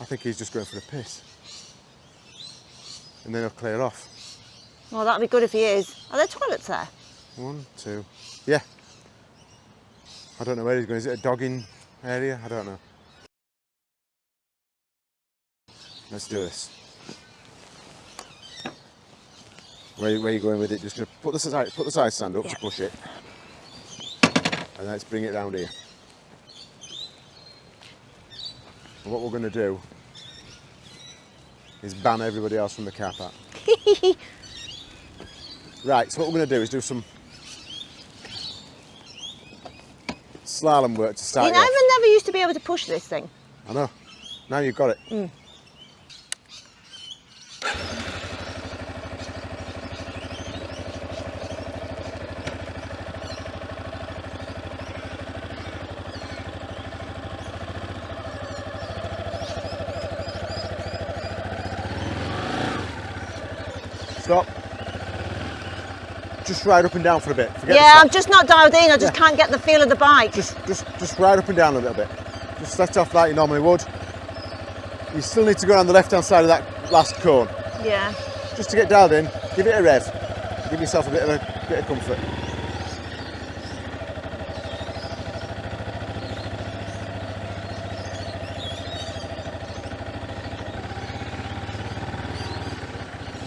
I think he's just going for a piss. And then he'll clear off. Well, that'd be good if he is. Are there toilets there? One, two, yeah. I don't know where he's going. Is it a dogging area? I don't know. Let's do this. Where, where are you going with it? Just gonna put the side, put the side stand up Yeah. to push it, and let's bring it round here. And what we're going to do is ban everybody else from the car park. right. So what we're going to do is do some slalom work to start. You know, off. I never used to be able to push this thing. I know. Now you've got it. Mm. Stop. Just ride up and down for a bit. Forget yeah. I'm just not dialed in. I just Yeah. can't get the feel of the bike. just just just ride up and down a little bit. Just let off like you normally would. You still need to go around the left hand side of that last cone. yeah. Just to get dialed in, give it a rev. Give yourself a bit of a bit of comfort.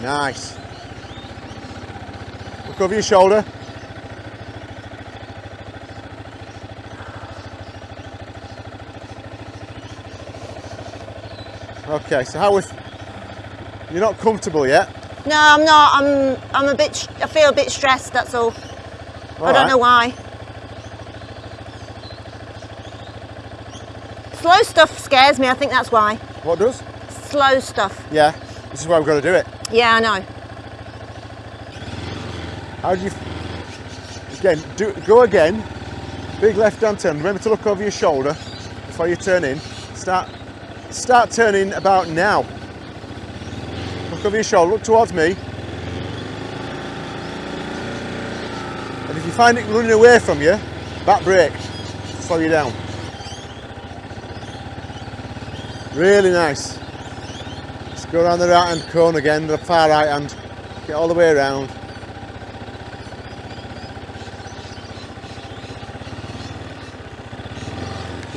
Nice. Over your shoulder. Okay, so how with you're not comfortable yet? No, I'm not. I'm. I'm a bit. I feel a bit stressed. That's all. I don't know why. Slow stuff scares me. I think that's why. What does? Slow stuff. Yeah, this is why we've got to do it. Yeah, I know. How do you? Again, do go again. Big left-hand turn. Remember to look over your shoulder before you turn in. Start, start turning about now. Look over your shoulder. Look towards me. And if you find it running away from you, back brake. Slow you down. Really nice. Let's go around the right hand cone again, the far right hand. Get all the way around.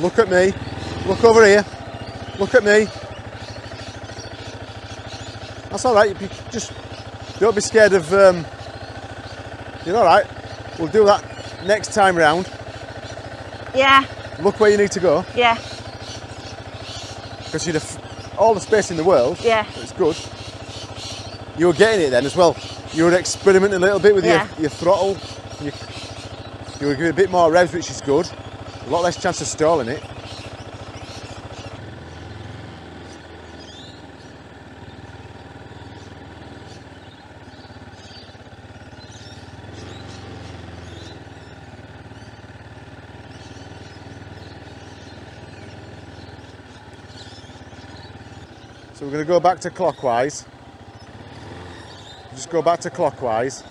Look at me. Look over here. Look at me. That's all right. You just don't be scared of. Um, you're all right. We'll do that next time round. Yeah, Look where you need to go yeah, because you'd have all the space in the world. yeah. It's good. You were getting it then as well. You were experimenting a little bit with Yeah. your, your throttle. You, you were giving a bit more revs, which is good. A lot less chance of stalling it. So we're going to go back to clockwise. Just go back to clockwise.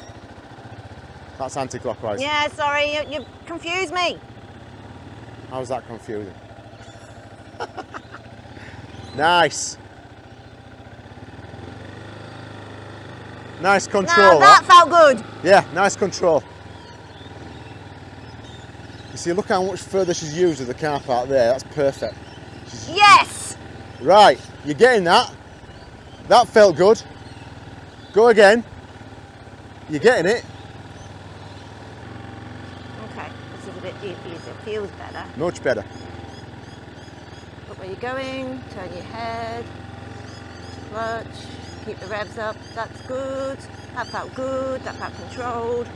That's anti-clockwise. Yeah, sorry, you, you confused me. How's that confusing? nice. Nice control. no, that felt good. Yeah, nice control. You see, look how much further she's used with the car park there. That's perfect. Yes. Right, you're getting that. That felt good. Go again. You're getting it. Okay, this is a bit e- easier. Feels better. Much better. Look where you're going. Turn your head. Clutch. Keep the revs up. That's good. That felt good. That felt controlled.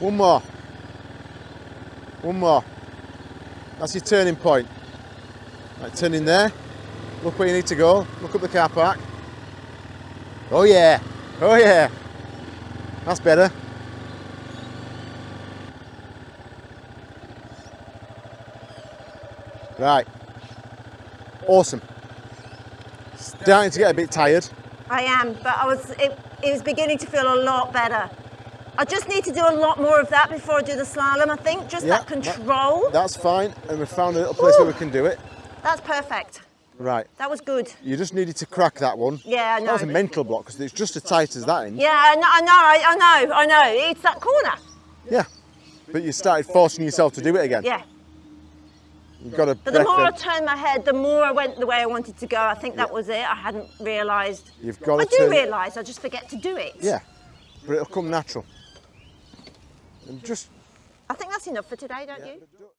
One more. One more. That's your turning point. Right, turn in there. Look where you need to go. Look up the car park. Oh yeah. Oh yeah. That's better. Right. Awesome. Starting to get a bit tired. I am, but I was. It, it was beginning to feel a lot better. I just need to do a lot more of that before I do the slalom, I think. Just Yeah, that control. That's fine, and we found a little place where we can do it. That's perfect. Right. That was good. You just needed to crack that one. Yeah, I know. That was a mental block because it's just as tight as that end. Yeah, I know, I know, I, I know, I know. It's that corner. Yeah. But you started forcing yourself to do it again. Yeah. Got. But the more I turned my head, the more I went the way I wanted to go. I think that was it. I hadn't realised. You've got I do turn- realise, I just forget to do it. Yeah. But it'll come natural. And just. I think that's enough for today, don't you?